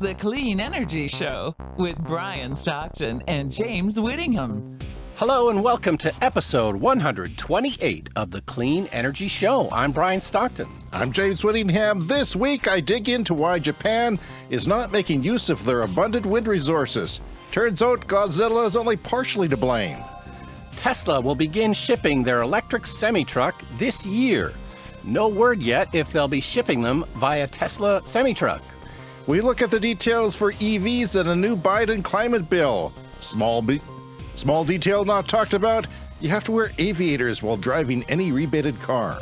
The Clean Energy Show with Brian Stockton and James Whittingham. Hello and welcome to episode 128 of the Clean Energy Show. I'm Brian Stockton. I'm James Whittingham. This week I dig into why Japan is not making use of their abundant wind resources. Turns out Godzilla is only partially to blame. Tesla will begin shipping their electric semi truck this year. No word yet if they'll be shipping them via Tesla semi truck. We look at the details for EVs and a new Biden climate bill. Small, be- small detail not talked about you have to wear aviators while driving any rebated car.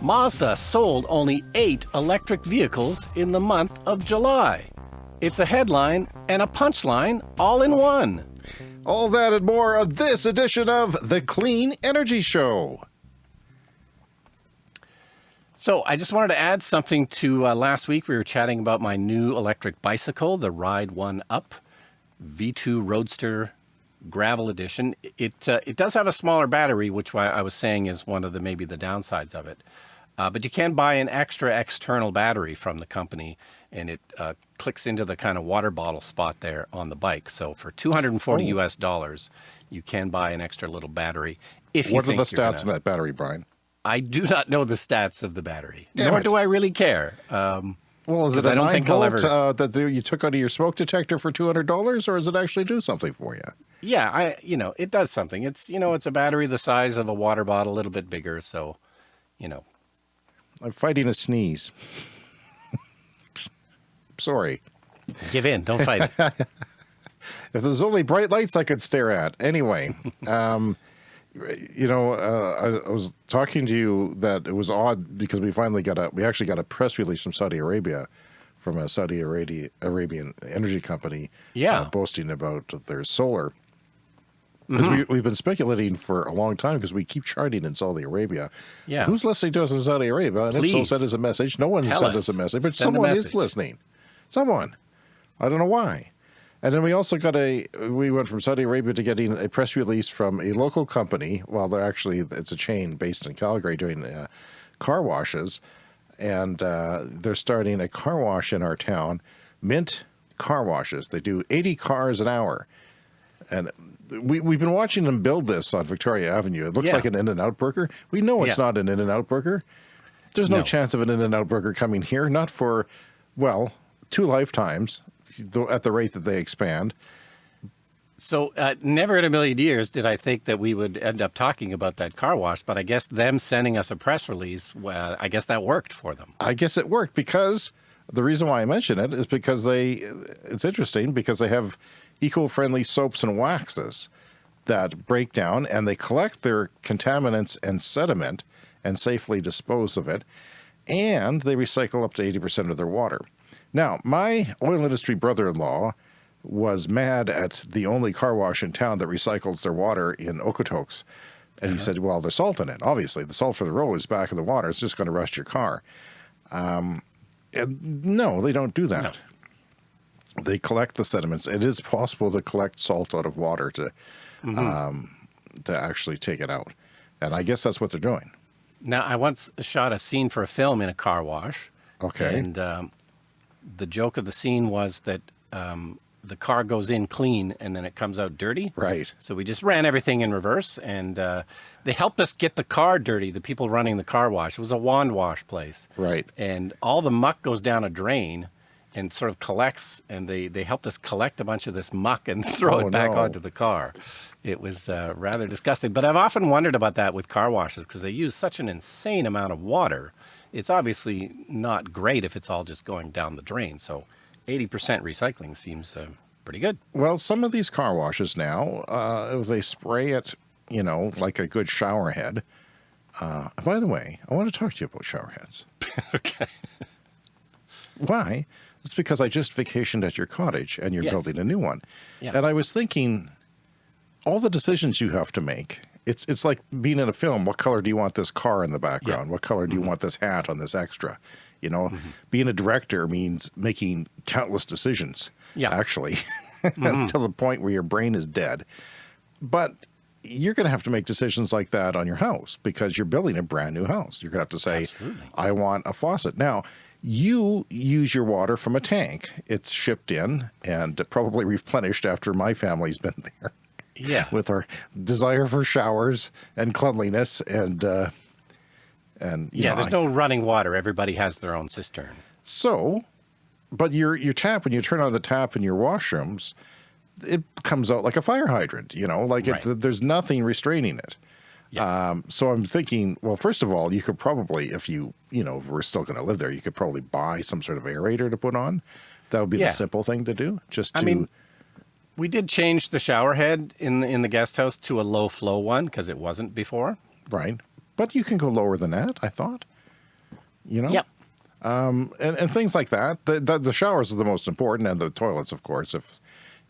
Mazda sold only eight electric vehicles in the month of July. It's a headline and a punchline all in one. All that and more of this edition of The Clean Energy Show. So I just wanted to add something to uh, last week. We were chatting about my new electric bicycle, the Ride One Up V2 Roadster Gravel Edition. It uh, it does have a smaller battery, which I was saying is one of the maybe the downsides of it. Uh, but you can buy an extra external battery from the company, and it uh, clicks into the kind of water bottle spot there on the bike. So for 240 oh. US dollars, you can buy an extra little battery. If what are the stats in that battery, Brian? I do not know the stats of the battery, Damn nor it. do I really care. Um, well, is it a nine volt ever... uh, that you took out of your smoke detector for two hundred dollars, or does it actually do something for you? Yeah, I you know it does something. It's you know it's a battery the size of a water bottle, a little bit bigger. So, you know, I'm fighting a sneeze. Sorry. Give in. Don't fight it. if there's only bright lights I could stare at. Anyway. Um, you know, uh, I, I, was talking to you that it was odd because we finally got a, we actually got a press release from Saudi Arabia, from a Saudi Arabia, Arabian energy company, yeah, uh, boasting about their solar. Because mm -hmm. we, we've been speculating for a long time because we keep charting in Saudi Arabia. Yeah. Who's listening to us in Saudi Arabia? And Please. if so, send us a message. No one sent us. us a message, but send someone message. is listening. Someone. I don't know why. And then we also got a, we went from Saudi Arabia to getting a press release from a local company. Well, they're actually, it's a chain based in Calgary doing uh, car washes. And uh, they're starting a car wash in our town, Mint Car Washes. They do 80 cars an hour. And we, we've been watching them build this on Victoria Avenue. It looks yeah. like an In-N-Out burger. We know it's yeah. not an In-N-Out burger. There's no, no chance of an In-N-Out burger coming here, not for, well, two lifetimes at the rate that they expand. So uh, never in a million years did I think that we would end up talking about that car wash, but I guess them sending us a press release, well, I guess that worked for them. I guess it worked because the reason why I mention it is because they, it's interesting because they have eco-friendly soaps and waxes that break down and they collect their contaminants and sediment and safely dispose of it. And they recycle up to 80% of their water. Now, my oil industry brother-in-law was mad at the only car wash in town that recycles their water in Okotoks. And uh -huh. he uh-huh. said, well, there's salt in it. Obviously, the salt for the road is back in the water. It's just going to rust your car. Um, no, they don't do that. No. They collect the sediments. It is possible to collect salt out of water to, mm -hmm. um, to actually take it out. And I guess that's what they're doing. Now, I once shot a scene for a film in a car wash. Okay. And um, the joke of the scene was that um, the car goes in clean and then it comes out dirty. Right. So we just ran everything in reverse and uh, they helped us get the car dirty, the people running the car wash. It was a wand wash place. Right. And all the muck goes down a drain and sort of collects and they, they helped us collect a bunch of this muck and throw oh, it back no. onto the car. It was uh, rather disgusting. But I've often wondered about that with car washes because they use such an insane amount of water it's obviously not great if it's all just going down the drain. So 80% recycling seems uh, pretty good. Well, some of these car washes now, uh, they spray it, you know, like a good shower head. Uh, by the way, I want to talk to you about shower heads. okay. Why? It's because I just vacationed at your cottage and you're yes. building a new one. Yeah. And I was thinking, all the decisions you have to make it's it's like being in a film. What color do you want this car in the background? Yeah. What color do you mm -hmm. want this hat on this extra? You know, mm -hmm. being a director means making countless decisions. Yeah, actually, mm -hmm. to the point where your brain is dead. But you're going to have to make decisions like that on your house because you're building a brand new house. You're going to have to say, Absolutely. I want a faucet. Now, You use your water from a tank. It's shipped in and probably replenished after my family's been there. Yeah. With our desire for showers and cleanliness and uh, and you yeah, know, there's I- no running water. Everybody has their own cistern. so, but your your tap when you turn on the tap in your washrooms, it comes out like a fire hydrant. You know, like Right. it, there's nothing restraining it. Yeah. Um, so I'm thinking, well, first of all, you could probably, if you you know we're still going to live there, you could probably buy some sort of aerator to put on. That would be Yeah. the simple thing to do. Just to I mean, we did change the shower head in the, in the guest house to a low flow one because it wasn't before. right, but you can go lower than that. I thought. You know. yep. and, and things like that. The, the, the showers are the most important, and the toilets, of course, if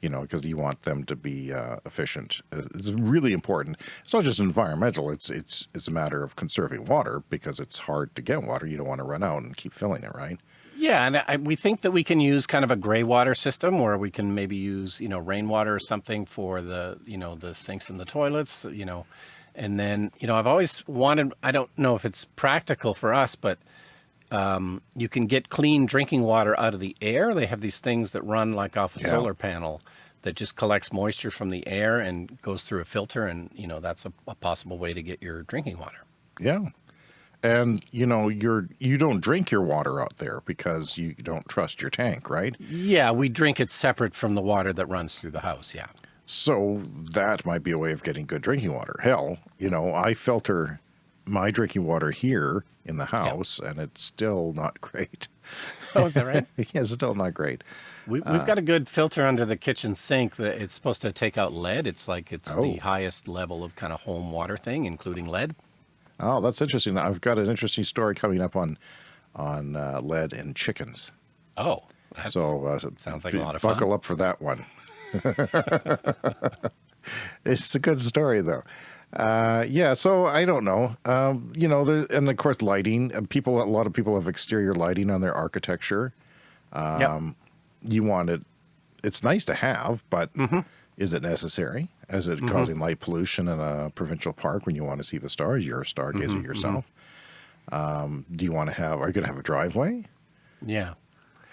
you know, because you want them to be uh, efficient. Uh, It's really important. It's not just environmental. It's it's it's a matter of conserving water because it's hard to get water. You don't want to run out and keep filling it, right? Yeah, and I, we think that we can use kind of a gray water system where we can maybe use you know rainwater or something for the you know the sinks and the toilets, you know, and then you know I've always wanted. I don't know if it's practical for us, but um, you can get clean drinking water out of the air. They have these things that run like off a Yeah. solar panel that just collects moisture from the air and goes through a filter, and you know that's a, a possible way to get your drinking water. Yeah. And you know, you're you don't drink your water out there because you don't trust your tank, right? Yeah, we drink it separate from the water that runs through the house. Yeah. So that might be a way of getting good drinking water. Hell, you know, I filter my drinking water here in the house, and it's still not great. Oh, is that right? yeah, it's still not great. We, we've uh, got a good filter under the kitchen sink that it's supposed to take out lead. It's like it's Oh. the highest level of kind of home water thing, including lead. Oh, that's interesting. I've got an interesting story coming up on on uh, lead in chickens. Oh, that's, so uh, sounds like a lot of buckle fun. up for that one. it's a good story though. Uh, yeah, so I don't know. Um, you know, the, and of course, lighting. Uh, People, a lot of people have exterior lighting on their architecture. Yep. You want it. It's nice to have, but Mm-hmm. is it necessary? Is it causing light pollution in a provincial park when you want to see the stars? You're a stargazer Mm-hmm, yourself. Um, do you want to have? Are you going to have a driveway? Yeah.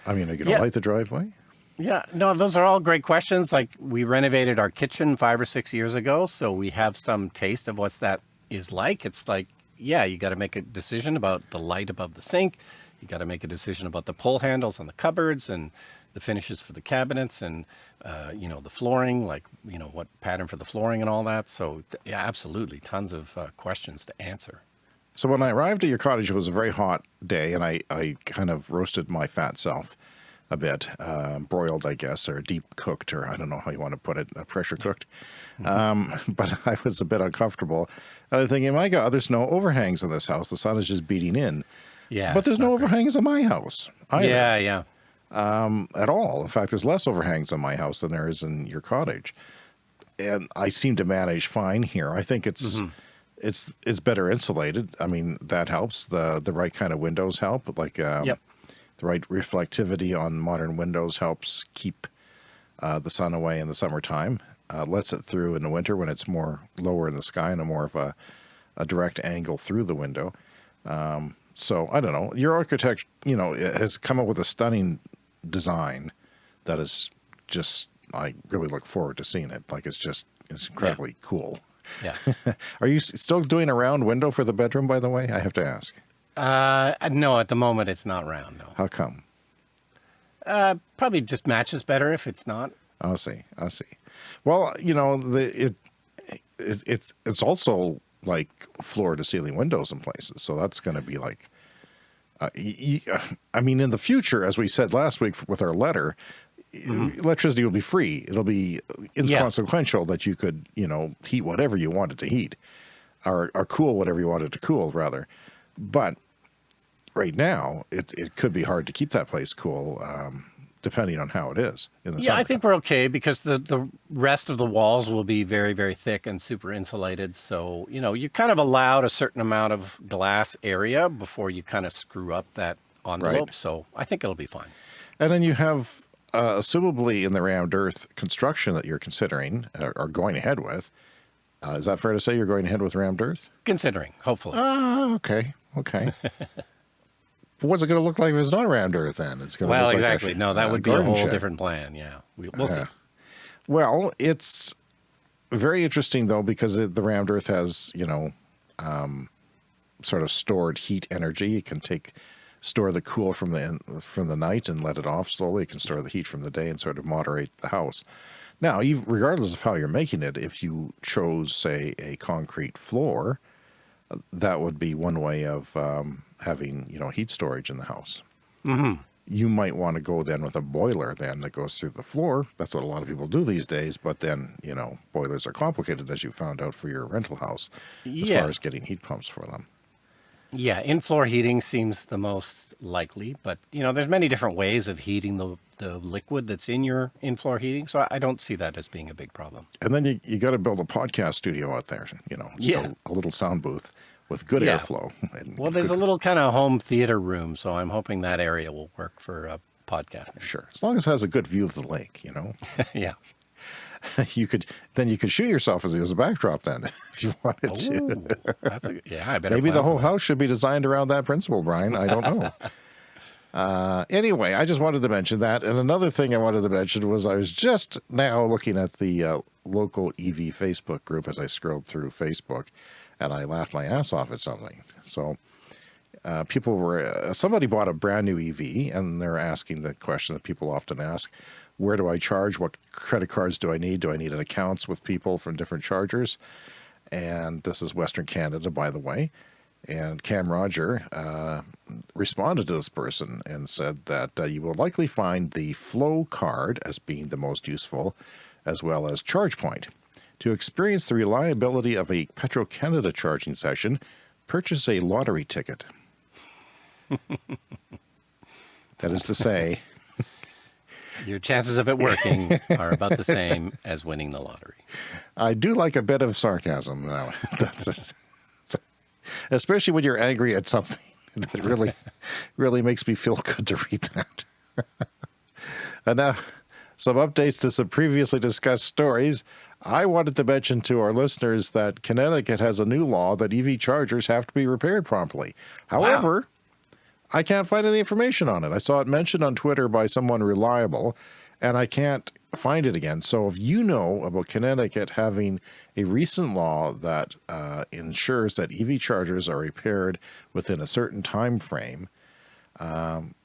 I mean, are you going to Yeah. light the driveway? Yeah, no, those are all great questions. Like we renovated our kitchen five or six years ago, so we have some taste of what's that is like. It's like, yeah, you got to make a decision about the light above the sink. You got to make a decision about the pull handles on the cupboards and the finishes for the cabinets and uh, you know the flooring, like you know what pattern for the flooring and all that. So yeah, absolutely, tons of uh, questions to answer. So when I arrived at your cottage, it was a very hot day, and I, I kind of roasted my fat self a bit, uh, broiled, I guess, or deep cooked, or I don't know how you want to put it, uh, pressure cooked. Um, but I was a bit uncomfortable. And I was thinking, my God, there's no overhangs in this house. The sun is just beating in. Yeah, but there's no not great. overhangs in my house either, Yeah, yeah. At all. In fact, there's less overhangs on my house than there is in your cottage. And I seem to manage fine here. I think it's it's it's better insulated. I mean, that helps. The the right kind of windows help. Like um, Yep. the right reflectivity on modern windows helps keep uh, the sun away in the summertime. Uh, lets it through in the winter when it's more lower in the sky and a more of a, a direct angle through the window. Um, so I don't know. Your architect, you know, has come up with a stunning design that is just. I really look forward to seeing it. Like it's just it's incredibly cool. Yeah. Are you still doing a round window for the bedroom? By the way, I have to ask. uh, no, at the moment it's not round. No. How come? Uh, probably just matches better if it's not. I see. I see. Well, you know, the it, it it's it's also like floor to ceiling windows in places, so that's going to be like. Uh, y- I mean, in the future, as we said last week with our letter, electricity will be free. It'll be inconsequential that you could, you know, heat whatever you wanted to heat, or or cool whatever you wanted to cool, rather. But right now, it it could be hard to keep that place cool, um, depending on how it is in the Yeah, I think we're okay because the the rest of the walls will be very very thick and super insulated. So you know you kind of allowed a certain amount of glass area before you kind of screw up that envelope. Right. So I think it'll be fine. And then you have, uh, assumably in the rammed earth construction that you're considering or, or going ahead with. Uh, is that fair to say you're going ahead with rammed earth? Considering, hopefully. Ah, okay, okay. what's it going to look like if it's not rammed earth then? It's going to Well, look like a exactly. no, that a would be a whole shed. different plan. Yeah, we, we'll see. Well, it's very interesting though because it, the rammed earth has you know um, sort of stored heat energy. It can take store the cool from the from the night and let it off slowly. It can store the heat from the day and sort of moderate the house. Now, regardless of how you're making it, if you chose say a concrete floor, uh, that would be one way of um, having you know heat storage in the house mm-hmm. you might want to go then with a boiler then that goes through the floor. That's what a lot of people do these days. But then, you know, boilers are complicated as you found out for your rental house as Yeah. far as getting heat pumps for them. Yeah, in-floor heating seems the most likely, but you know, there's many different ways of heating the the liquid that's in your in-floor heating, so I don't see that as being a big problem. And then you, you got to build a podcast studio out there, you know, Yeah. a, a little sound booth with good Yeah. airflow. and Well, there's a little kind of home theater room, so I'm hoping that area will work for uh, podcasting. Sure. As long as it has a good view of the lake, you know, yeah. you could, then you could shoot yourself as, as a backdrop then if you wanted to. Ooh, that's a, yeah, I better Maybe the whole house should be designed around that principle, Brian. I don't know. uh, anyway, I just wanted to mention that. And another thing I wanted to mention was I was just now looking at the uh, local EV Facebook group as I scrolled through Facebook, and I laughed my ass off at something. So. Uh, people were uh, somebody bought a brand new EV and they're asking the question that people often ask where do I charge what credit cards do I need do I need accounts with people from different chargers and this is Western Canada, by the way. And Cam Roger uh, responded to this person and said that uh, you will likely find the FLO card as being the most useful, as well as ChargePoint. To experience the reliability of a Petro Canada charging session, purchase a lottery ticket. that is to say, Your chances of it working are about the same as winning the lottery. I do like a bit of sarcasm. That's especially when you're angry at something. That really, really makes me feel good to read that. and now, some updates to some previously discussed stories. I wanted to mention to our listeners that Connecticut has a new law that EV chargers have to be repaired promptly. However, I can't find any information on it. I saw it mentioned on Twitter by someone reliable, and I can't find it again. So if you know about Connecticut having a recent law that uh, ensures that EV chargers are repaired within a certain time frame, um,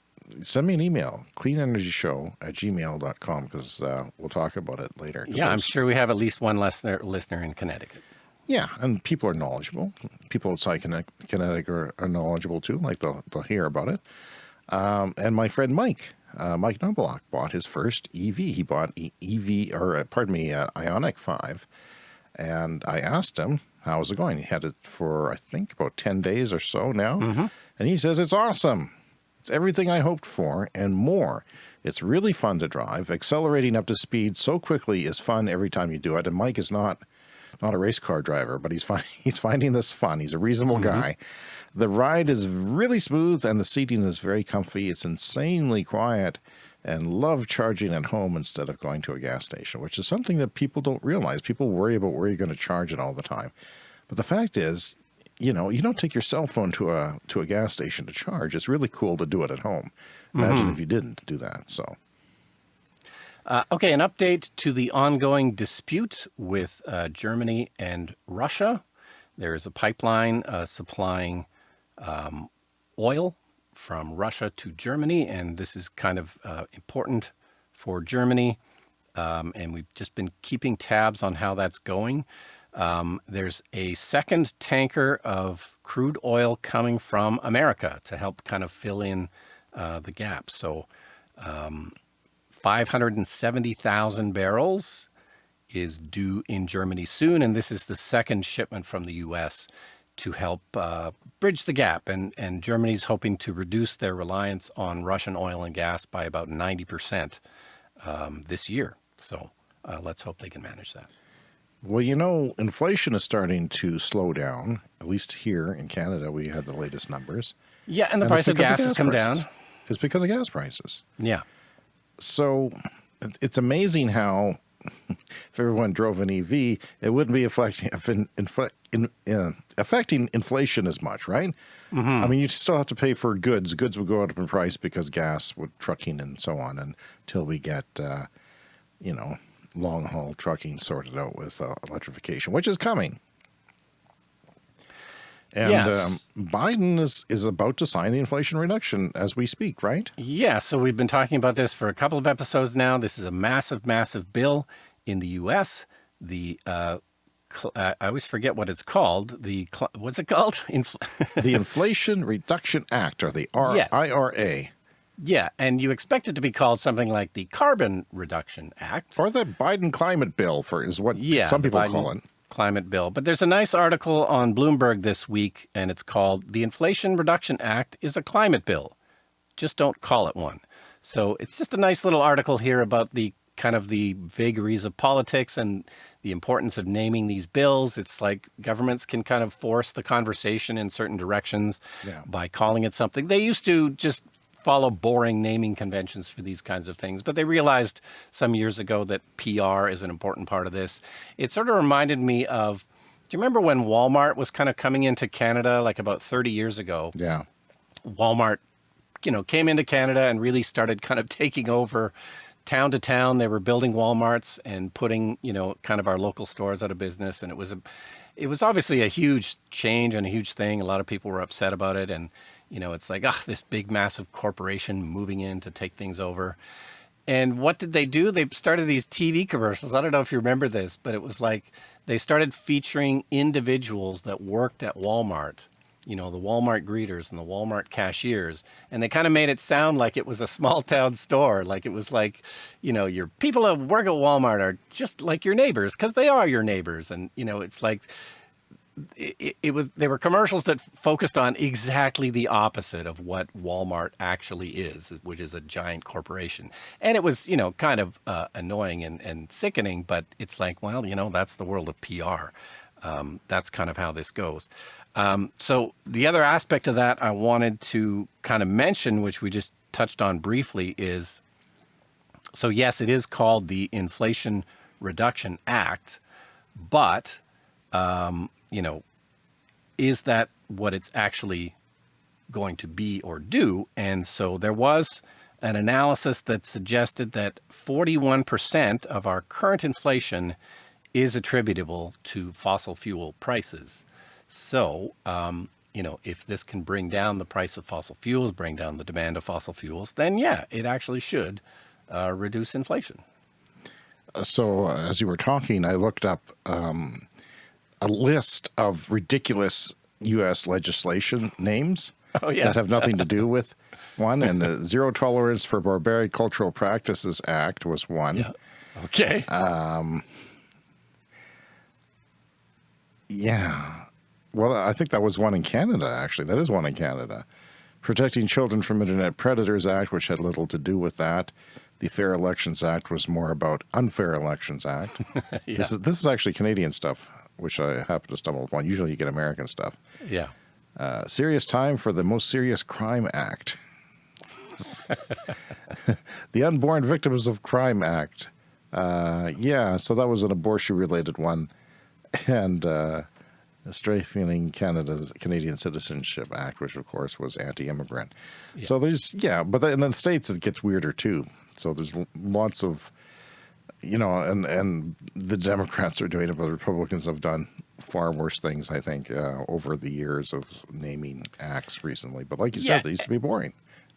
send me an email, cleanenergyshow at gmail.com, because uh, we'll talk about it later. Yeah, I'm sure we have at least one listener listener in Connecticut. yeah, and people are knowledgeable. People outside Conne- Connecticut are, are knowledgeable too, like they'll, they'll hear about it. Um, and my friend Mike, uh, Mike Noblock, bought his first EV. He bought EV, or uh, pardon me, uh, Ioniq 5. And I asked him, how's it going? He had it for, I think, about 10 days or so now. And he says, it's awesome. It's everything I hoped for and more. It's really fun to drive. Accelerating up to speed so quickly is fun every time you do it. And Mike is not not a race car driver, but he's fi- he's finding this fun. He's a reasonable mm-hmm. guy. The ride is really smooth and the seating is very comfy. It's insanely quiet and love charging at home instead of going to a gas station, which is something that people don't realize. People worry about where you're going to charge it all the time. But the fact is, you know, you don't take your cell phone to a to a gas station to charge. It's really cool to do it at home. Imagine if you didn't do that. So Uh, okay, an update to the ongoing dispute with uh, Germany and Russia. There is a pipeline uh, supplying um, oil from Russia to Germany, and this is kind of uh, important for Germany. Um, and we've just been keeping tabs on how that's going. Um, there's a second tanker of crude oil coming from America to help kind of fill in uh, the gap. So 570,000 barrels is due in Germany soon, and this is the second shipment from the U.S. to help uh, bridge the gap. And, and Germany's hoping to reduce their reliance on Russian oil and gas by about 90% um, this year. So uh, let's hope they can manage that. Well, you know, inflation is starting to slow down. At least here in Canada, we had the latest numbers. Yeah, and the And price it's of gas has come prices. down. It's because of gas prices. Yeah. So it's amazing how if everyone drove an EV, it wouldn't be affecting, in, uh, affecting inflation as much, right? Mm -hmm. I mean, you still have to pay for goods. Goods would go up in price because gas, with trucking and so on, until we get, uh, you know, long haul trucking sorted out with uh, electrification, which is coming. And yes. um, Biden is, is about to sign the Inflation Reduction as we speak, right? Yeah, so we've been talking about this for a couple of episodes now. This is a massive, massive bill in the U.S. The uh, uh, I always forget what it's called. The what's it called? Infl the Inflation Reduction Act, or the R yes. IRA. Yeah, and you expect it to be called something like the Carbon Reduction Act. Or the Biden Climate Bill, for is what yeah, some people Biden, call it climate bill. But there's a nice article on Bloomberg this week, and it's called The Inflation Reduction Act is a Climate Bill. Just don't call it one. So it's just a nice little article here about the kind of the vagaries of politics and the importance of naming these bills. It's like governments can kind of force the conversation in certain directions yeah. by calling it something. They used to just follow boring naming conventions for these kinds of things, but they realized some years ago that PR is an important part of this. It sort of reminded me of, do you remember when Walmart was kind of coming into Canada like about 30 years ago? Yeah. Walmart, you know, came into Canada and really started kind of taking over town to town. They were building Walmarts and putting, you know, kind of our local stores out of business. And it was a, it was obviously a huge change and a huge thing. A lot of people were upset about it. And, you know, it's like, ah, this big, massive corporation moving in to take things over. And what did they do? They started these TV commercials. I don't know if you remember this, but it was like they started featuring individuals that worked at Walmart, you know, the Walmart greeters and the Walmart cashiers. And they kind of made it sound like it was a small town store. Like it was like, you know, your people that work at Walmart are just like your neighbors because they are your neighbors. And, you know, it's like it, it, was they were commercials that focused on exactly the opposite of what Walmart actually is, which is a giant corporation. And it was, you know, kind of uh, annoying and, and sickening, but it's like, well, you know, that's the world of PR. Um, that's kind of how this goes. Um, so the other aspect of that I wanted to kind of mention, which we just touched on briefly, is so yes, it is called the Inflation Reduction Act, but um, you know, is that what it's actually going to be or do? And so there was an analysis that suggested that 41% of our current inflation is attributable to fossil fuel prices. So, um, you know, if this can bring down the price of fossil fuels, bring down the demand of fossil fuels, then yeah, it actually should uh, reduce inflation. So as you were talking, I looked up um, a list of ridiculous U.S. legislation names oh, yeah. that have nothing to do with one. And the Zero Tolerance for Barbaric Cultural Practices Act was one. Yeah. Okay. Um, yeah. Well, I think that was one in Canada, actually. That is one in Canada. Protecting Children from Internet Predators Act, which had little to do with that. The Fair Elections Act was more about Unfair Elections Act. yeah. this, is, this is actually Canadian stuff which I happen to stumble upon. Usually you get American stuff. Yeah. Uh, serious time for the Most Serious Crime Act. the Unborn Victims of Crime Act. Uh, yeah, so that was an abortion-related one. And uh, strengthening Canada's Canadian Citizenship Act, which of course was anti-immigrant. Yeah. So there's, yeah, but in the States it gets weirder too. So there's lots of you know, and and the Democrats are doing it, but the Republicans have done far worse things, I think, uh, over the years of naming acts recently. But like you yeah. said, they used to be boring.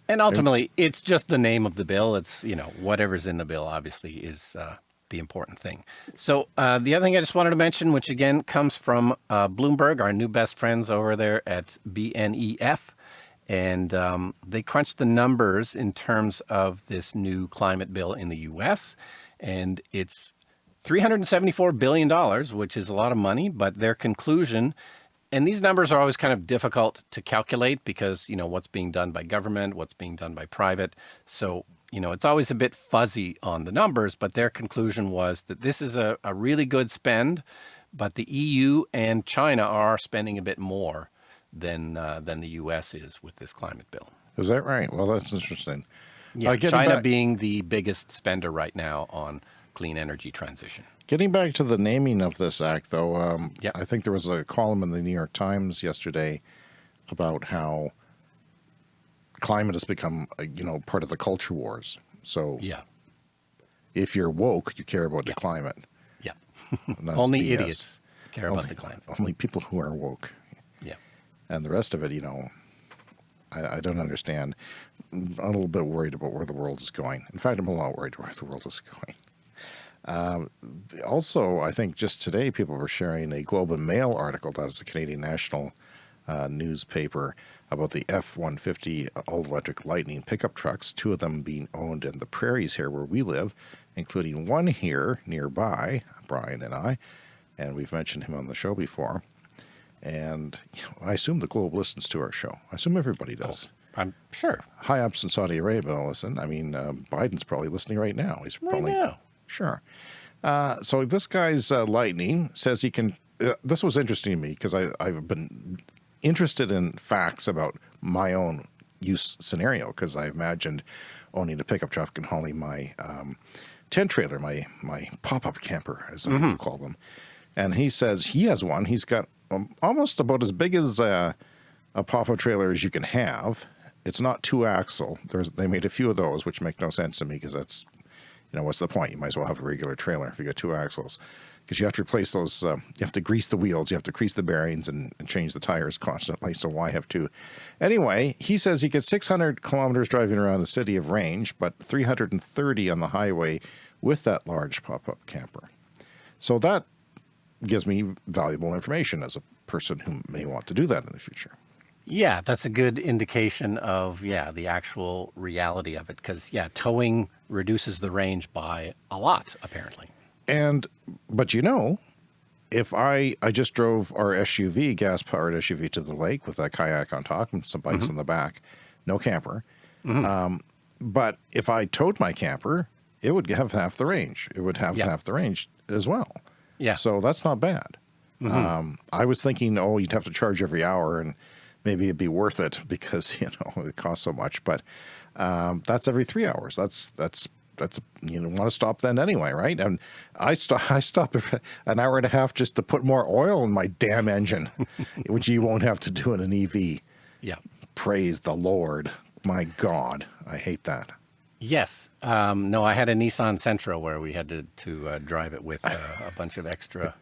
And ultimately, and, it's just the name of the bill. It's, you know, whatever's in the bill, obviously, is uh, the important thing. So uh, the other thing I just wanted to mention, which again comes from uh, Bloomberg, our new best friends over there at BNEF, and um, they crunched the numbers in terms of this new climate bill in the U.S., and it's $374 billion, which is a lot of money, but their conclusion, and these numbers are always kind of difficult to calculate because, you know, what's being done by government, what's being done by private. So, you know, it's always a bit fuzzy on the numbers, but their conclusion was that this is a, a really good spend, but the EU and China are spending a bit more than, uh, than the US is with this climate bill. Is that right? Well, that's interesting. Yeah, uh, China back... being the biggest spender right now on clean energy transition. Getting back to the naming of this act, though, um, Yeah. I think there was a column in the New York Times yesterday about how climate has become, uh, you know, part of the culture wars. So Yeah. if you're woke, you care about Yeah. the climate. Yeah. Only BS. idiots care Only, about the climate. only people who are woke. Yeah. And the rest of it, you know, I, I don't understand. I'm a little bit worried about where the world is going. In fact, I'm a lot worried where the world is going. Um, also, I think just today people were sharing a Globe and Mail article that is a Canadian national uh, newspaper about the F-150 all-electric Lightning pickup trucks, two of them being owned in the prairies here where we live, including one here nearby, Brian and I, and we've mentioned him on the show before. And you know, I assume the Globe listens to our show. I assume everybody does. I'm sure. High ups in Saudi Arabia listen. I mean, uh, Biden's probably listening right now. He's Right probably now. sure. Uh, so this guy's uh, lightning says he can. Uh, this was interesting to me because I I've been interested in facts about my own use scenario because I imagined owning a pickup truck and hauling my um, tent trailer, my my pop up camper, as some people call them. And he says he has one. He's got um, almost about as big as uh, a pop up trailer as you can have. It's not two axle. There's they made a few of those, which make no sense to me because that's you know what's the point? You might as well have a regular trailer if you got two axles because you have to replace those. Uh, you have to grease the wheels, you have to grease the bearings, and, and change the tires constantly. So why have two? Anyway, he says he gets 600 kilometers driving around the city of range, but 330 on the highway with that large pop up camper. So that gives me valuable information as a person who may want to do that in the future. Yeah, that's a good indication of yeah the actual reality of it because yeah, towing reduces the range by a lot apparently. And but you know, if I I just drove our SUV, gas powered SUV, to the lake with a kayak on top and some bikes in the back, no camper. Um, but if I towed my camper, it would have half the range. It would have Yeah. half the range as well. Yeah. So that's not bad. Um, I was thinking, oh, you'd have to charge every hour, and maybe it'd be worth it because you know it costs so much. But um, that's every three hours. That's that's that's you don't want to stop then anyway, right? And I stop I stop an hour and a half just to put more oil in my damn engine, which you won't have to do in an EV. Yeah. Praise the Lord. My God, I hate that. Yes. Um, no, I had a Nissan Sentra where we had to to uh, drive it with uh, a bunch of extra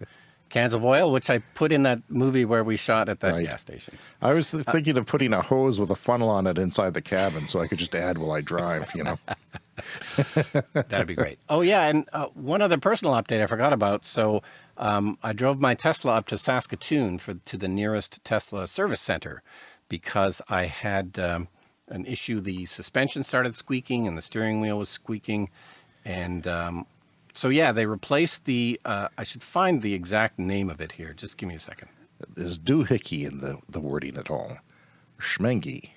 cans of oil, which I put in that movie where we shot at that Right. gas station. I was th- thinking of putting a hose with a funnel on it inside the cabin so I could just add while I drive, you know. That'd be great. Oh yeah, and uh, one other personal update I forgot about. So um, I drove my Tesla up to Saskatoon for to the nearest Tesla service center because I had um, an issue. The suspension started squeaking and the steering wheel was squeaking, and um, so yeah, they replaced the. Uh, I should find the exact name of it here. Just give me a second. There's doohickey in the, the wording at all. Schmengy.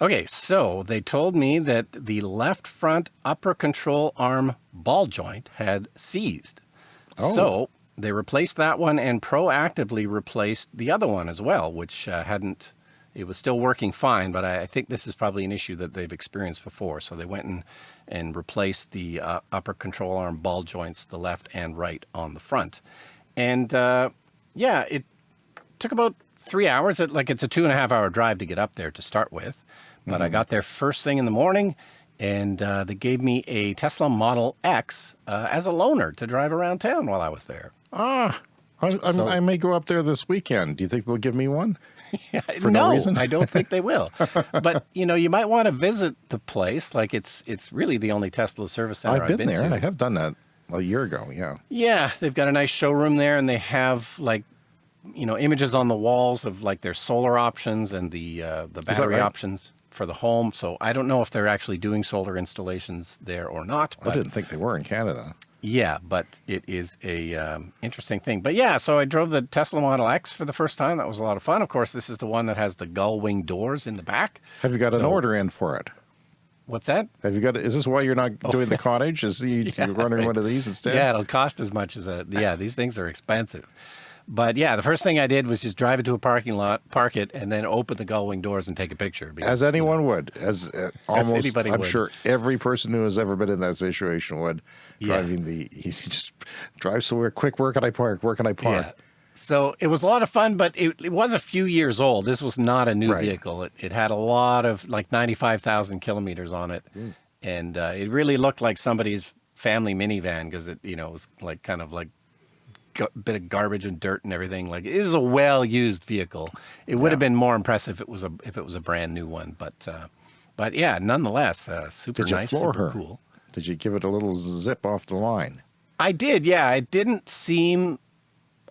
Okay, so they told me that the left front upper control arm ball joint had seized. Oh. So they replaced that one and proactively replaced the other one as well, which uh, hadn't, it was still working fine, but I, I think this is probably an issue that they've experienced before. So they went and, and replace the uh, upper control arm ball joints, the left and right on the front. And uh, yeah, it took about three hours. It, like it's a two and a half hour drive to get up there to start with. But I got there first thing in the morning and uh, they gave me a Tesla Model X uh, as a loaner to drive around town while I was there. Ah, I, So- I may go up there this weekend. Do you think they'll give me one? For no, no reason? I don't think they will. but you know, you might want to visit the place. Like it's it's really the only Tesla service center I've been, there. to. I have done that a year ago. Yeah. Yeah, they've got a nice showroom there, and they have like, you know, images on the walls of like their solar options and the uh, the battery right? options for the home. So I don't know if they're actually doing solar installations there or not. I didn't think they were in Canada. Yeah, but it is a um, interesting thing. But yeah, so I drove the Tesla Model X for the first time. That was a lot of fun. Of course, this is the one that has the gull wing doors in the back. Have you got an order in for it? What's that? Have you got? Is this why you're not doing the cottage? Is you, Oh. Yeah, you're running one of these instead? Yeah, it'll cost as much as a. Yeah, these things are expensive. But yeah, the first thing I did was just drive it to a parking lot, park it, and then open the gull wing doors and take a picture. because, As anyone would, as uh, almost, anybody I'm would. sure every person who has ever been in that situation would. Yeah. Driving the, he just drive somewhere quick. Where can I park? Where can I park? Yeah. So it was a lot of fun, but it, it was a few years old. This was not a new Right. vehicle. It, it had a lot of like 95,000 kilometers on it. Mm. And uh, it really looked like somebody's family minivan because it, you know, was like kind of like a bit of garbage and dirt and everything. Like it is a well-used vehicle. It would have been more impressive if it was a if it was a brand new one. But uh, but yeah, nonetheless, uh, super Did nice, super her? cool. Did you give it a little zip off the line? I did, yeah. It didn't seem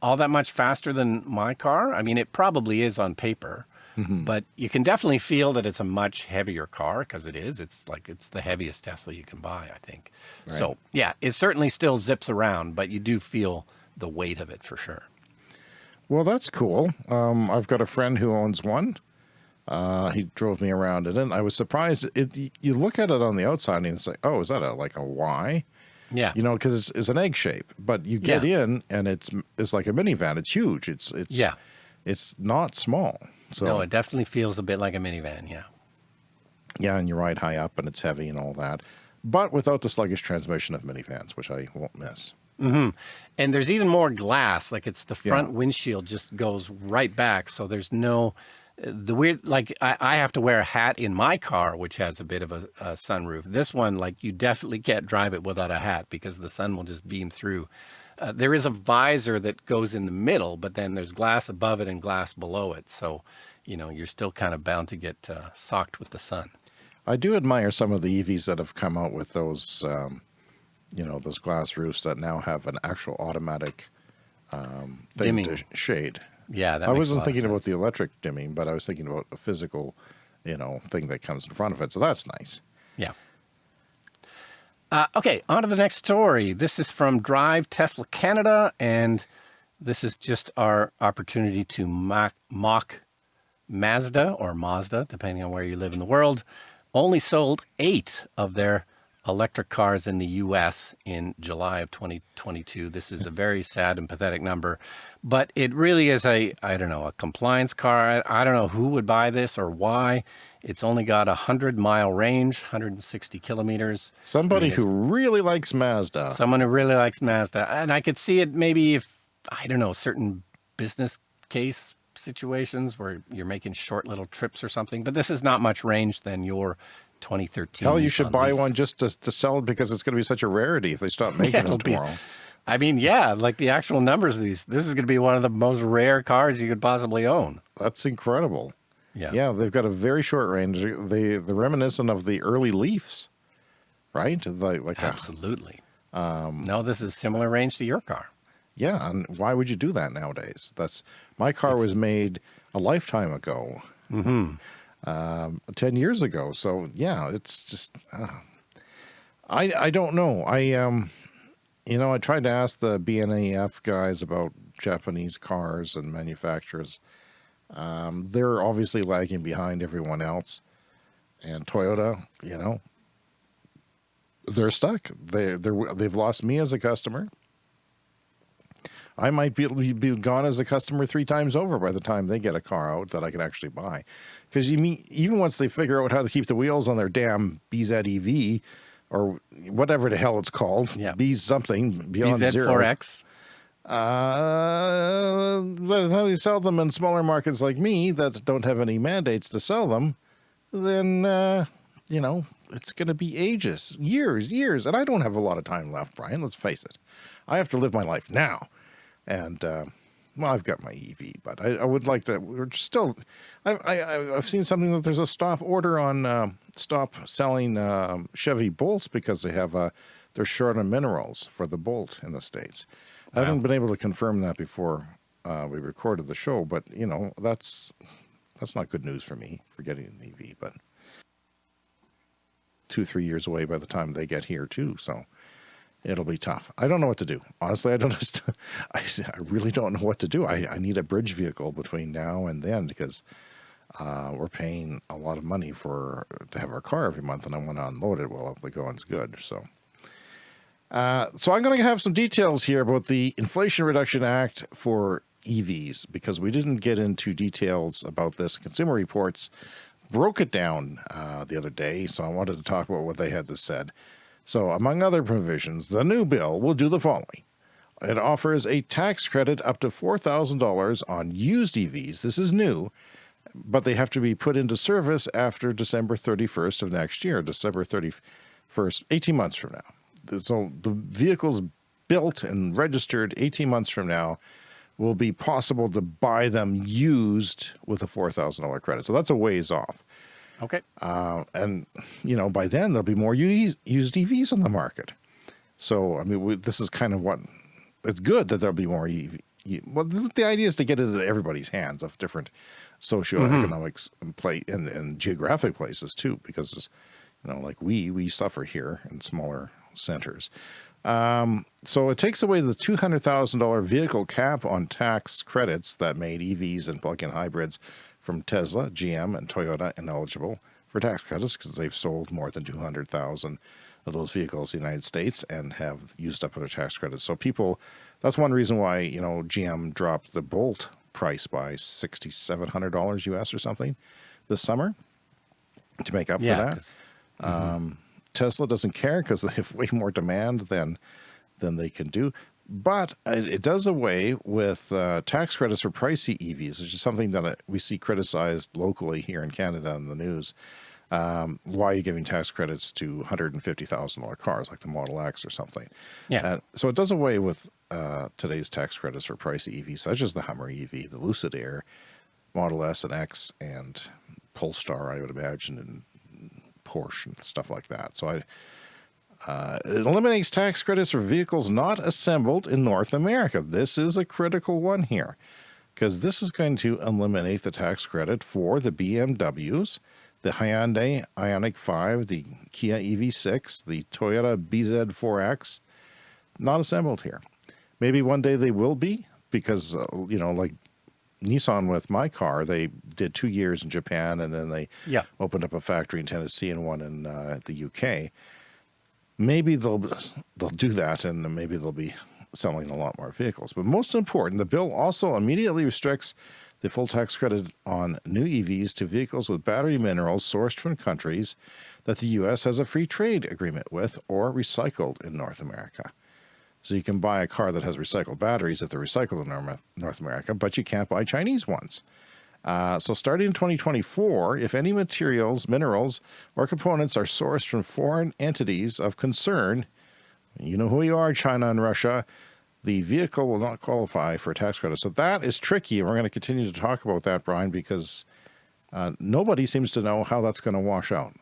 all that much faster than my car. I mean, it probably is on paper, Mm-hmm. but you can definitely feel that it's a much heavier car because it is. It's like it's the heaviest Tesla you can buy, I think. So, yeah, it certainly still zips around, but you do feel the weight of it for sure. Well, that's cool. Um, I've got a friend who owns one. Uh, he drove me around. And I was surprised. It you look at it on the outside and it's like, oh, is that a like a Y? Yeah. You know, because it's, it's an egg shape. But you get Yeah. in and it's it's like a minivan. It's huge. It's it's Yeah. It's not small. So no, it definitely feels a bit like a minivan. Yeah. yeah, and you ride high up and it's heavy and all that, but without the sluggish transmission of minivans, which I won't miss. And there's even more glass. Like it's the front Yeah. windshield just goes right back. So there's no the weird. Like I, I have to wear a hat in my car, which has a bit of a, a sunroof. This one, like you definitely can't drive it without a hat because the sun will just beam through. Uh, there is a visor that goes in the middle, but then there's glass above it and glass below it. So, you know, you're still kind of bound to get uh, socked with the sun. I do admire some of the EVs that have come out with those, um, you know, those glass roofs that now have an actual automatic um, thing Dimming. to shade. Yeah, that I wasn't thinking about the electric dimming, but I was thinking about a physical, you know, thing that comes in front of it. So that's nice. Yeah. Uh, okay, on to the next story. This is from Drive Tesla Canada, and this is just our opportunity to mock, mock Mazda or Mazda, depending on where you live in the world. Only sold eight of their electric cars in the US in July of 2022. This is a very sad and pathetic number, but it really is a, I don't know, a compliance car. I, I don't know who would buy this or why. It's only got a 100 mile range, 160 kilometers. Somebody I mean, who really likes Mazda. Someone who really likes Mazda. And I could see it maybe if, I don't know, certain business case situations where you're making short little trips or something. But this is not much range than your 2013. Hell, you should buy Leaf. one just to, to sell it because it's going to be such a rarity if they stop making them be- tomorrow. I mean, yeah, like the actual numbers of these. This is going to be one of the most rare cars you could possibly own. That's incredible. Yeah. Yeah, they've got a very short range. They the reminiscent of the early Leafs, right? Like like a, Absolutely. Um, no, this is similar range to your car. yeah. And why would you do that nowadays? That's my car was made a lifetime ago, um, ten years ago. So yeah, it's just uh, I I don't know. I um, you know, I tried to ask the BNEF guys about Japanese cars and manufacturers. Um, they're obviously lagging behind everyone else, and Toyota, you know, they're stuck. They they're they've lost me as a customer. I might be be gone as a customer three times over by the time they get a car out that I can actually buy. Because you mean even once they figure out how to keep the wheels on their damn BZEV or whatever the hell it's called, Yeah. B something beyond zero. BZ4X. Uh, but how do you sell them in smaller markets like me that don't have any mandates to sell them? Then uh, you know it's going to be ages, years, years, and I don't have a lot of time left, Brian. Let's face it. I have to live my life now, and uh, well, I've got my EV, but I, I would like to. We're still. I, I, I've seen something that there's a stop order on uh, stop selling um, Chevy Bolts because they have uh, they're short on minerals for the Bolt in the states. I haven't been able to confirm that before uh, we recorded the show, but you know that's that's not good news for me for getting an EV. But two three years away by the time they get here too, so it'll be tough. I don't know what to do. Honestly, I don't. I, I really don't know what to do. I, I need a bridge vehicle between now and then because uh, we're paying a lot of money for to have our car every month, and I want to unload it while the going's good. So. Uh, so I'm going to have some details here about the Inflation Reduction Act for EVs because we didn't get into details about this. Consumer Reports broke it down uh, the other day, so I wanted to talk about what they had to said. So among other provisions, the new bill will do the following. It offers a tax credit up to $4,000 on used EVs. This is new, but they have to be put into service after December 31st of next year, December 31st, 18 months from now. So the vehicles built and registered 18 months from now will be possible to buy them used with a $4,000 credit. So that's a ways off. Okay. Uh, and, you know, by then there'll be more used EVs on the market. So, I mean, we, this is kind of what, it's good that there'll be more EV. Well, the, the idea is to get it into everybody's hands of different socioeconomics mm -hmm. play and, and geographic places too, because, you know, like we, we suffer here in smaller centers. Um, so it takes away the $200,000 vehicle cap on tax credits that made EVs and plug-in hybrids from Tesla, GM, and Toyota ineligible for tax credits because they've sold more than 200,000 of those vehicles in the United States and have used up their tax credits. So people, that's one reason why, you know, GM dropped the Bolt price by $6,700 US or something this summer to make up yeah, for that. Mm -hmm. um, Tesla doesn't care because they have way more demand than than they can do. But it does away with uh, tax credits for pricey EVs, which is something that uh, we see criticized locally here in Canada in the news. Um, why are you giving tax credits to $150,000 cars like the Model X or something? Yeah. So it does away with uh, today's tax credits for pricey EVs, such as the Hummer EV, the Lucid Air, Model S and X, and Polestar, I would imagine, and Porsche and stuff like that. So I, uh, it eliminates tax credits for vehicles not assembled in North America. This is a critical one here because this is going to eliminate the tax credit for the BMWs, the Hyundai Ioniq 5, the Kia EV6, the Toyota BZ4X, not assembled here. Maybe one day they will be because, uh, you know, like Nissan with my car, they did two years in Japan and then they yeah. opened up a factory in Tennessee and one in uh, the UK. Maybe they'll they'll do that and maybe they'll be selling a lot more vehicles. But most important, the bill also immediately restricts the full tax credit on new EVs to vehicles with battery minerals sourced from countries that the U.S. has a free trade agreement with or recycled in North America. So you can buy a car that has recycled batteries if they're recycled in North America, but you can't buy Chinese ones. Uh, so starting in 2024, if any materials, minerals, or components are sourced from foreign entities of concern, you know who you are, China and Russia, the vehicle will not qualify for a tax credit. So that is tricky, and we're going to continue to talk about that, Brian, because uh, nobody seems to know how that's going to wash out.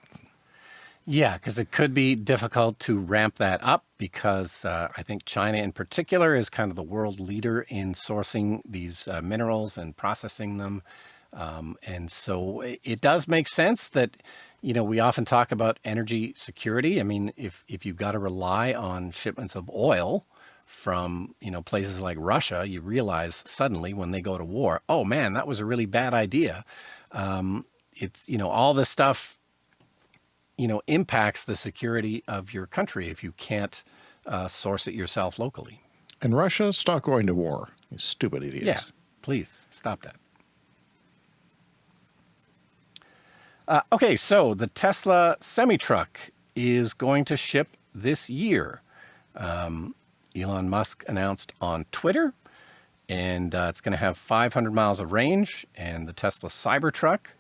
Yeah, because it could be difficult to ramp that up because uh, I think China in particular is kind of the world leader in sourcing these uh, minerals and processing them. Um, and so it does make sense that, you know, we often talk about energy security. I mean, if, if you've got to rely on shipments of oil from, you know, places like Russia, you realize suddenly when they go to war, oh man, that was a really bad idea. Um, it's, you know, all this stuff you know, impacts the security of your country if you can't uh, source it yourself locally. And Russia, stop going to war. You stupid idiots. Yeah, please stop that. Uh, okay, so the Tesla semi-truck is going to ship this year. Um, Elon Musk announced on Twitter, and uh, it's going to have 500 miles of range, and the Tesla Cybertruck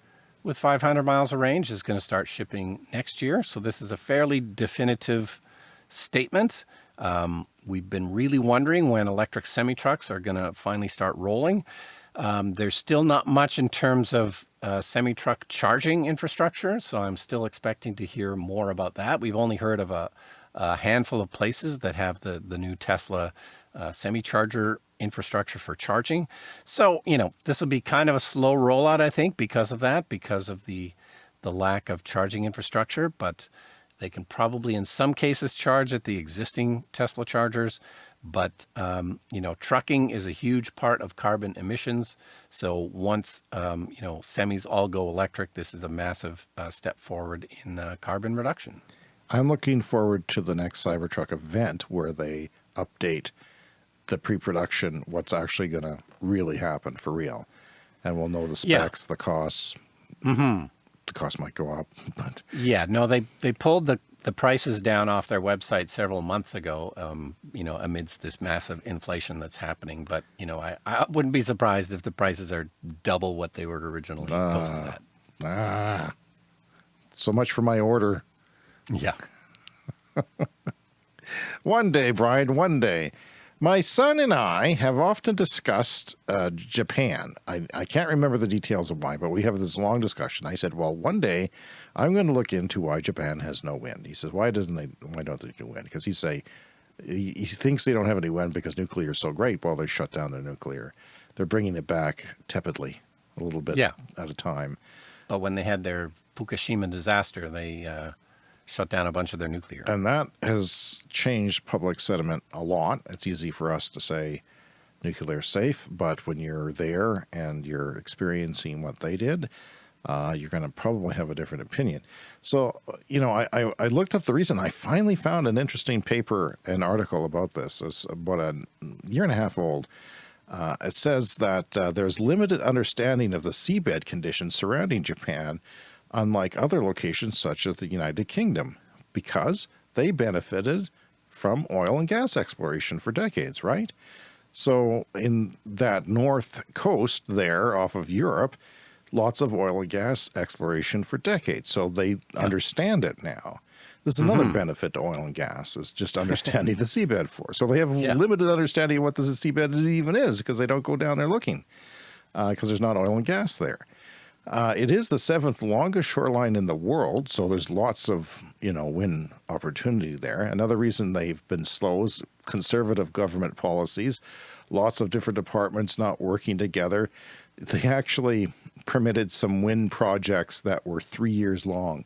with 500 miles of range is going to start shipping next year. So this is a fairly definitive statement. Um, we've been really wondering when electric semi-trucks are going to finally start rolling. Um, there's still not much in terms of uh, semi-truck charging infrastructure, so I'm still expecting to hear more about that. We've only heard of a, a handful of places that have the, the new Tesla uh, semi-charger infrastructure for charging. So, you know, this will be kind of a slow rollout, I think, because of that, because of the, the lack of charging infrastructure, but they can probably in some cases charge at the existing Tesla chargers. But, um, you know, trucking is a huge part of carbon emissions. So once, um, you know, semis all go electric, this is a massive uh, step forward in uh, carbon reduction. I'm looking forward to the next Cybertruck event where they update the pre-production, what's actually going to really happen for real. And we'll know the Yeah. specs, the costs. Mm-hmm. The cost might go up, but Yeah, no, they they pulled the the prices down off their website several months ago. Um, you know, amidst this massive inflation that's happening. But you know, I I wouldn't be surprised if the prices are double what they were originally posted at. ah, so much for my order. Yeah. One day, Brian, one day. My son and I have often discussed uh, Japan. I, I can't remember the details of why, but we have this long discussion. I said, well, one day I'm going to look into why Japan has no wind. He says, why doesn't they, why don't they do wind? Because he say, he, he thinks they don't have any wind because nuclear is so great. Well, they shut down their nuclear. They're bringing it back tepidly, a little bit Yeah. at a time. But when they had their Fukushima disaster, they uh, shut down a bunch of their nuclear. And that has changed public sentiment a lot. It's easy for us to say nuclear safe, but when you're there and you're experiencing what they did, uh, you're going to probably have a different opinion. So, you know, I, I, I looked up the reason. I finally found an interesting paper, an article about this. It's about a year and a half old. Uh, it says that uh, there's limited understanding of the seabed conditions surrounding Japan, unlike other locations such as the United Kingdom, because they benefited from oil and gas exploration for decades, right? So in that north coast there off of Europe, lots of oil and gas exploration for decades. So they understand it now. This is another mm-hmm. benefit to oil and gas is just understanding the seabed floor. So they have Yeah. limited understanding of what the seabed even is because they don't go down there looking uh, because there's not oil and gas there. Uh, it is the seventh longest shoreline in the world, so there's lots of you know wind opportunity there. Another reason they've been slow is conservative government policies, lots of different departments not working together. They actually permitted some wind projects that were three years long,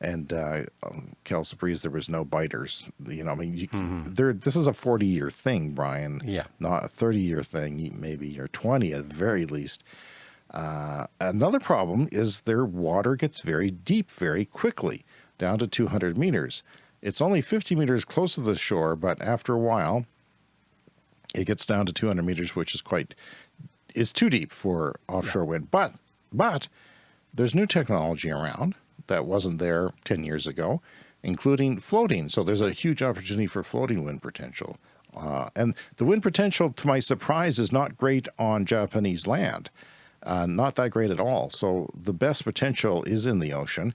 and uh, um, Kelsey Breeze, there was no biters. You know, I mean, you, there. This is a forty-year thing, Brian. Yeah. not a thirty-year thing, maybe or twenty at the very least. Uh, another problem is their water gets very deep very quickly, down to 200 meters. It's only 50 meters close to the shore, but after a while, it gets down to 200 meters, which is quite is too deep for offshore wind. But but there's new technology around that wasn't there 10 years ago, including floating. So there's a huge opportunity for floating wind potential. Uh, and the wind potential, to my surprise, is not great on Japanese land. Uh, not that great at all. So the best potential is in the ocean.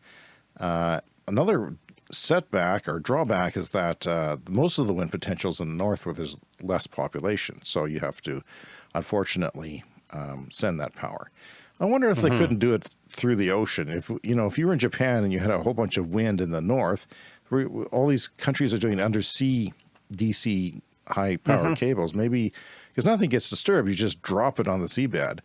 Uh, another setback or drawback is that uh, most of the wind potential is in the north where there's less population. So you have to, unfortunately, um, send that power. I wonder if they couldn't do it through the ocean. If you know, if you were in Japan and you had a whole bunch of wind in the north, all these countries are doing undersea DC high power cables. Maybe because nothing gets disturbed, you just drop it on the seabed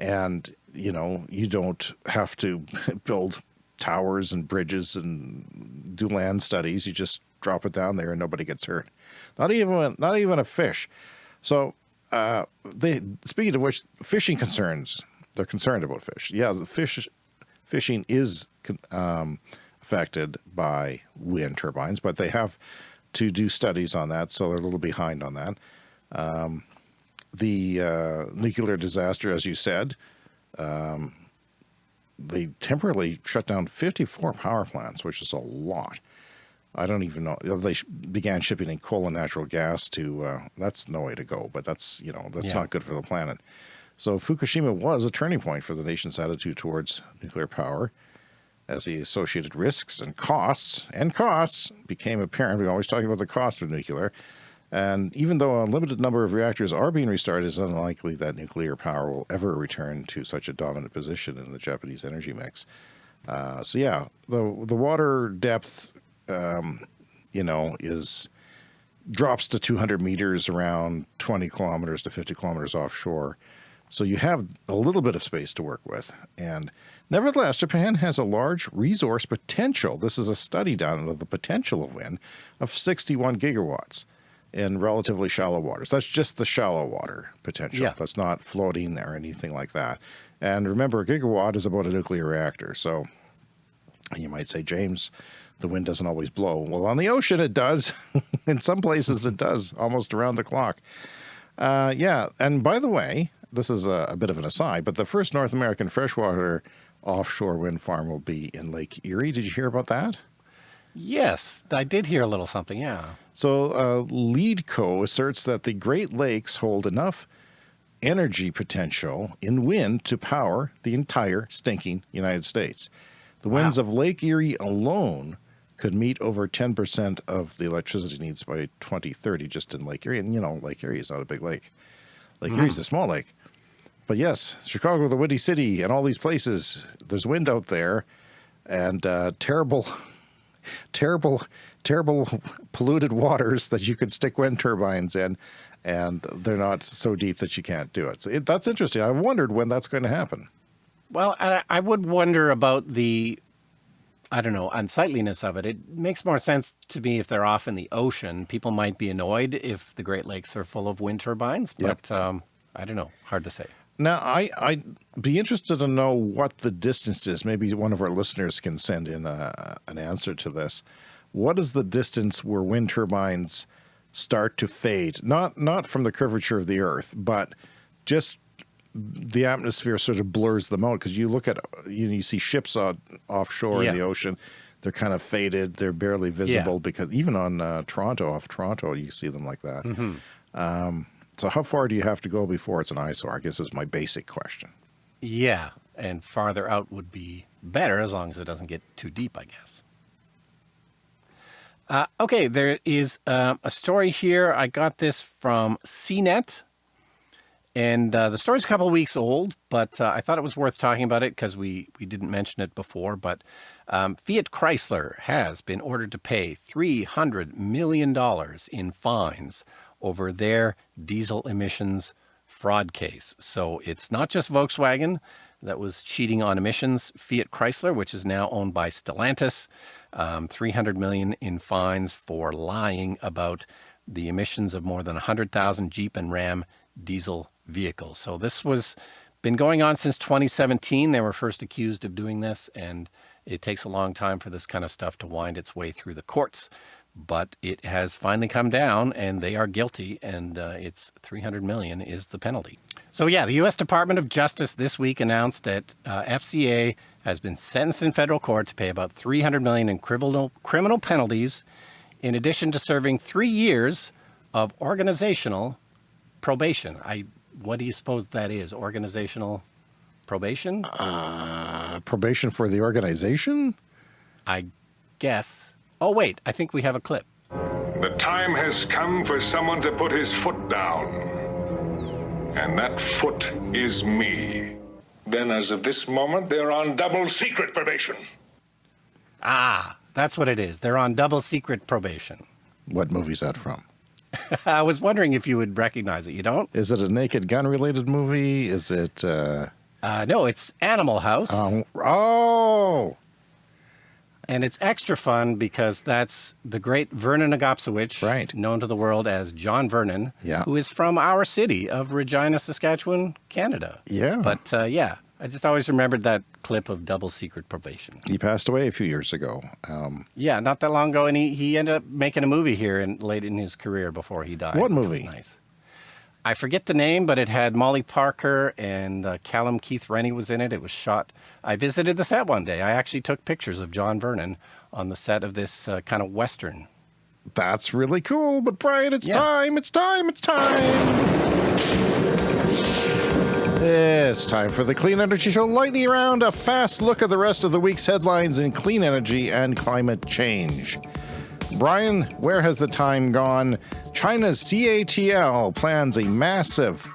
and you know you don't have to build towers and bridges and do land studies. You just drop it down there and nobody gets hurt. Not even not even a fish. So uh they speaking of which fishing concerns they're concerned about fish. Yeah the fish fishing is um, affected by wind turbines but they have to do studies on that so they're a little behind on that the uh, nuclear disaster, as you said, um, they temporarily shut down 54 power plants, which is a lot. I don't even know. They began shipping in coal and natural gas to. Uh, that's no way to go, but that's you know that's Yeah. not good for the planet. So Fukushima was a turning point for the nation's attitude towards nuclear power, as the associated risks and costs and costs became apparent. We're always talking about the cost of nuclear. And even though a limited number of reactors are being restarted, it's unlikely that nuclear power will ever return to such a dominant position in the Japanese energy mix. Uh, so yeah, the the water depth, um, you know, is drops to 200 meters around 20 kilometers to 50 kilometers offshore. So you have a little bit of space to work with. And nevertheless, Japan has a large resource potential. This is a study done of the potential of wind of 61 gigawatts in relatively shallow waters. That's just the shallow water potential. Yeah. That's not floating or anything like that. And remember, a gigawatt is about a nuclear reactor. So you might say, James, the wind doesn't always blow. Well, on the ocean, it does. In some places, it does almost around the clock. Uh, yeah, and by the way, this is a, a, bit of an aside, but the first North American freshwater offshore wind farm will be in Lake Erie. Did you hear about that? Yes, I did hear a little something, yeah. So uh, LEEDCo asserts that the Great Lakes hold enough energy potential in wind to power the entire stinking United States. The winds of Lake Erie alone could meet over 10% of the electricity needs by 2030 just in Lake Erie. And, you know, Lake Erie is not a big lake. Lake mm. Erie is a small lake. But yes, Chicago, the Windy City, and all these places, there's wind out there and uh, terrible, terrible, terrible polluted waters that you could stick wind turbines in and they're not so deep that you can't do it. So it, that's interesting. I've wondered when that's going to happen. Well, I, I would wonder about the, I don't know, unsightliness of it. It makes more sense to me if they're off in the ocean. People might be annoyed if the Great Lakes are full of wind turbines, but yep. um, I don't know. Hard to say. Now, I, I'd be interested to know what the distance is. Maybe one of our listeners can send in a, an answer to this. What is the distance where wind turbines start to fade? Not, not from the curvature of the Earth, but just the atmosphere sort of blurs them out because you look at you, know, you see ships on, offshore yeah. in the ocean they're kind of faded they're barely visible yeah. because even on uh, Toronto off Toronto you see them like that mm -hmm. um, so how far do you have to go before it's an eyesore I guess is my basic question yeah and farther out would be better as long as it doesn't get too deep I guess uh, okay there is uh, a story here I got this from CNET and uh, the story's a couple of weeks old, but uh, I thought it was worth talking about it because we, we didn't mention it before. But um, Fiat Chrysler has been ordered to pay $300 million in fines over their diesel emissions fraud case. So it's not just Volkswagen that was cheating on emissions. Fiat Chrysler, which is now owned by Stellantis, um, 300 million in fines for lying about the emissions of more than 100,000 Jeep and Ram diesel vehicles. So this was been going on since 2017. They were first accused of doing this, and it takes a long time for this kind of stuff to wind its way through the courts. But it has finally come down, and they are guilty, and uh, it's 300 million is the penalty. So yeah, the U.S. Department of Justice this week announced that uh, FCA has been sentenced in federal court to pay about 300 million in criminal criminal penalties, in addition to serving three years of organizational probation. I what do you suppose that is? Organizational probation? Uh, probation for the organization? I guess. Oh, wait, I think we have a clip. The time has come for someone to put his foot down. And that foot is me. Then as of this moment, they're on double secret probation. Ah, that's what it is. They're on double secret probation. What movie's that from? I was wondering if you would recognize it. You don't? Is it a Naked Gun related movie? Is it? Uh... Uh, no, it's Animal House. Um, oh. And it's extra fun because that's the great Vernon Agopsowicz, right. known to the world as John Vernon, yeah. who is from our city of Regina, Saskatchewan, Canada. Yeah. But uh, yeah, I just always remembered that clip of double secret probation. He passed away a few years ago. Um, yeah, not that long ago, and he, he ended up making a movie here in, late in his career before he died. What movie? Nice. I forget the name, but it had Molly Parker and uh, Callum Keith Rennie was in it. It was shot. I visited the set one day. I actually took pictures of John Vernon on the set of this uh, kind of western. That's really cool. But Brian, it's yeah. time. It's time. It's time. It's time for the Clean Energy Show Lightning Round, a fast look at the rest of the week's headlines in clean energy and climate change. Brian, where has the time gone? China's CATL plans a massive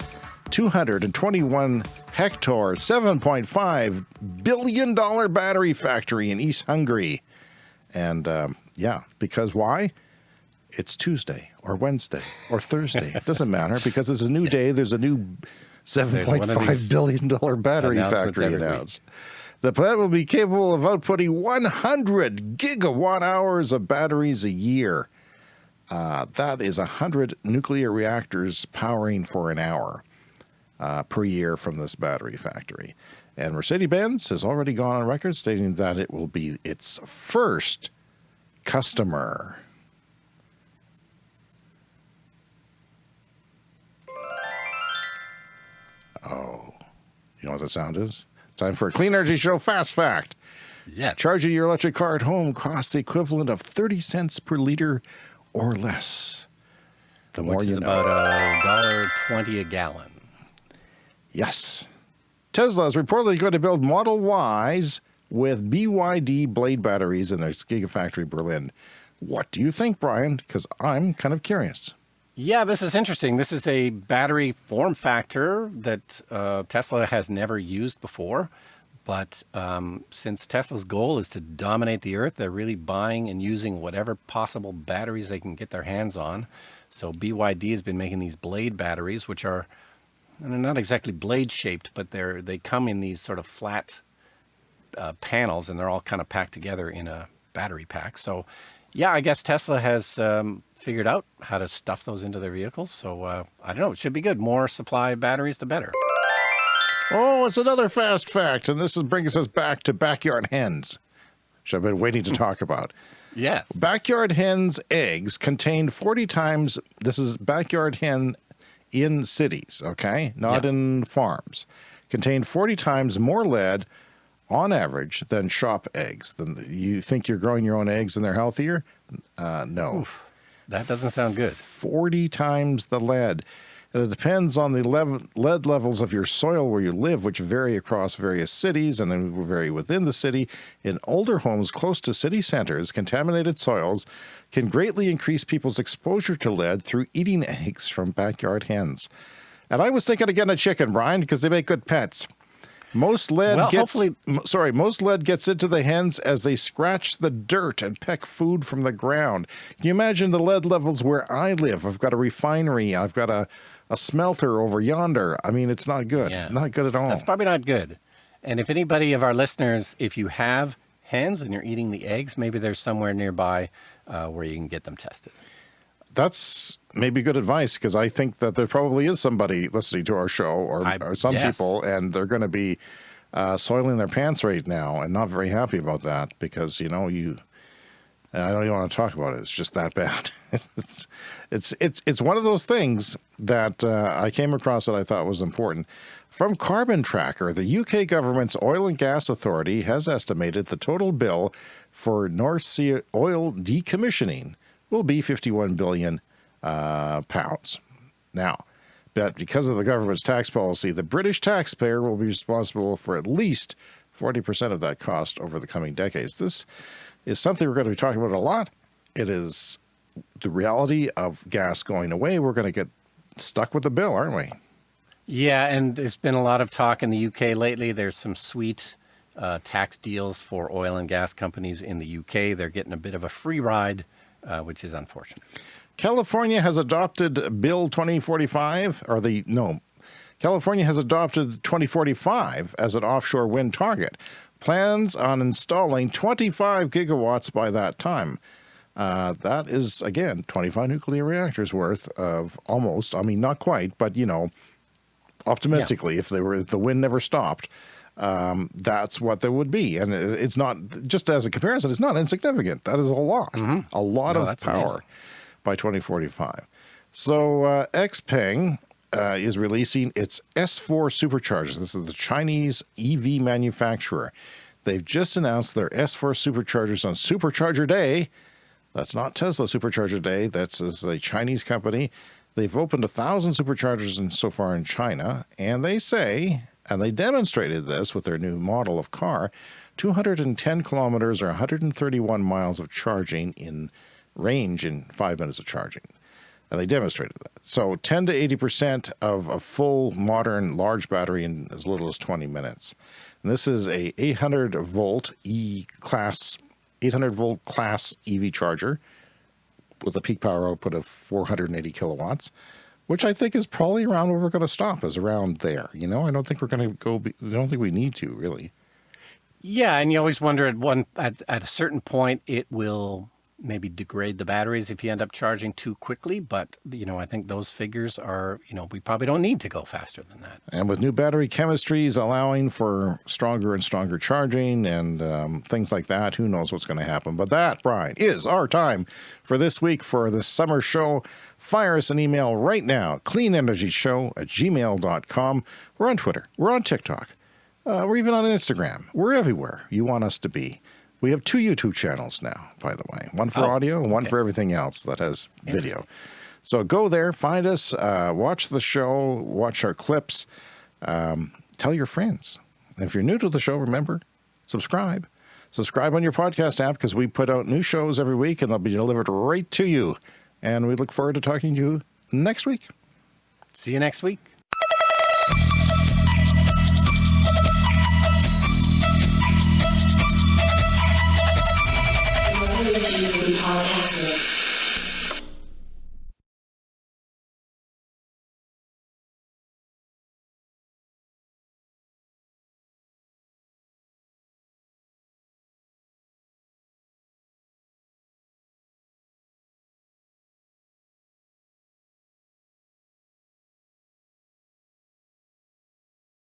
221 hectare, $7.5 billion battery factory in East Hungary. And um, yeah, because why? It's Tuesday or Wednesday or Thursday. it doesn't matter because it's a new day. There's a new $7.5 billion battery factory announced. The plant will be capable of outputting 100 gigawatt hours of batteries a year. Uh, that is 100 nuclear reactors powering for an hour uh, per year from this battery factory. And Mercedes-Benz has already gone on record stating that it will be its first customer. Oh, you know what that sound is? Time for a Clean Energy Show Fast Fact. Yes. Charging your electric car at home costs the equivalent of 30 cents per liter or less. The more Which you is know. about a dollar twenty a gallon. Yes. Tesla is reportedly going to build Model Ys with BYD blade batteries in their Gigafactory Berlin. What do you think, Brian? Because I'm kind of curious. Yeah, this is interesting. This is a battery form factor that uh, Tesla has never used before. But um, since Tesla's goal is to dominate the earth, they're really buying and using whatever possible batteries they can get their hands on. So BYD has been making these blade batteries, which are and they're not exactly blade shaped, but they're they come in these sort of flat uh, panels, and they're all kind of packed together in a battery pack. So, yeah, I guess Tesla has um, figured out how to stuff those into their vehicles. So uh, I don't know. It should be good. More supply of batteries, the better. Oh, it's another fast fact, and this is brings us back to backyard hens, which I've been waiting to talk about. Yes. Backyard hens' eggs contain 40 times, this is backyard hen in cities, okay? Not Yeah. in farms. Contain 40 times more lead on average than shop eggs. Then you think you're growing your own eggs and they're healthier? Uh, no. That doesn't sound good. 40 times the lead. And it depends on the lead levels of your soil where you live, which vary across various cities and then vary within the city. In older homes close to city centers, contaminated soils can greatly increase people's exposure to lead through eating eggs from backyard hens. And I was thinking of getting a chicken, Brian, because they make good pets. Most lead Well, gets hopefully- sorry, most lead gets into the hens as they scratch the dirt and peck food from the ground. Can you imagine the lead levels where I live? I've got a refinery, I've got a, a smelter over yonder. I mean, it's not good. Yeah. Not good at all. That's probably not good. And if anybody of our listeners, if you have hens and you're eating the eggs, maybe there's somewhere nearby uh, where you can get them tested. That's maybe good advice because I think that there probably is somebody listening to our show or, I- or some yes. people, and they're going to be uh, soiling their pants right now and not very happy about that because, you know, you. I don't even want to talk about it. It's just that bad. it's, it's it's it's one of those things that uh, I came across that I thought was important. From Carbon Tracker, the UK government's oil and gas authority has estimated the total bill for North Sea oil decommissioning will be 51 billion uh, pounds. Now, but because of the government's tax policy, the British taxpayer will be responsible for at least 40% of that cost over the coming decades. This is something we're going to be talking about a lot. It is the reality of gas going away. We're going to get stuck with the bill, aren't we? Yeah, and there's been a lot of talk in the UK lately. There's some sweet uh, tax deals for oil and gas companies in the UK. They're getting a bit of a free ride, uh, which is unfortunate. California has adopted Bill 2045, or the, no, California has adopted 2045 as an offshore wind target. Plans on installing 25 gigawatts by that time. Uh, that is, again, 25 nuclear reactors worth of almost, I mean, not quite, but, you know, optimistically, if they were, if the wind never stopped, um, that's what there would be. And it's not, just as a comparison, it's not insignificant. That is a lot, a lot No, of power amazing. by 2045. So uh, Xpeng uh, is releasing its S4 superchargers. This is the Chinese EV manufacturer. They've just announced their S4 superchargers on Supercharger Day. That's not Tesla Supercharger Day. That's a Chinese company. They've opened a thousand superchargers in, so far in China, and they say, and they demonstrated this with their new model of car, 210 kilometers or 131 miles of charging in range in five minutes of charging. And they demonstrated that. So 10 to 80% of a full modern large battery in as little as 20 minutes. And this is a 800 volt E class, 800 volt class EV charger with a peak power output of 480 kilowatts, which I think is probably around where we're going to stop, is around there. You know, I don't think we're going to go, I don't think we need to really. Yeah, and you always wonder at one at, at a certain point it will maybe degrade the batteries if you end up charging too quickly. But, you know, I think those figures are, you know, we probably don't need to go faster than that. And with new battery chemistries allowing for stronger and stronger charging and um, things like that, who knows what's going to happen. But that, Brian, is our time for this week for the summer show. Fire us an email right now, cleanenergyshow at gmail.com. We're on Twitter. We're on TikTok. Uh, we're even on Instagram. We're everywhere you want us to be. We have two YouTube channels now, by the way, one for Oh, audio and one for everything else that has video. So go there, find us, uh, watch the show, watch our clips, um, tell your friends. And if you're new to the show, remember, subscribe. Subscribe on your podcast app because we put out new shows every week and they'll be delivered right to you. And we look forward to talking to you next week. See you next week.